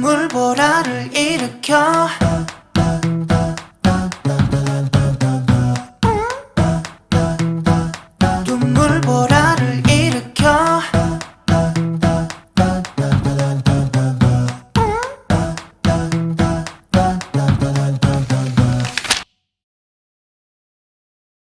물보라를 일으켜.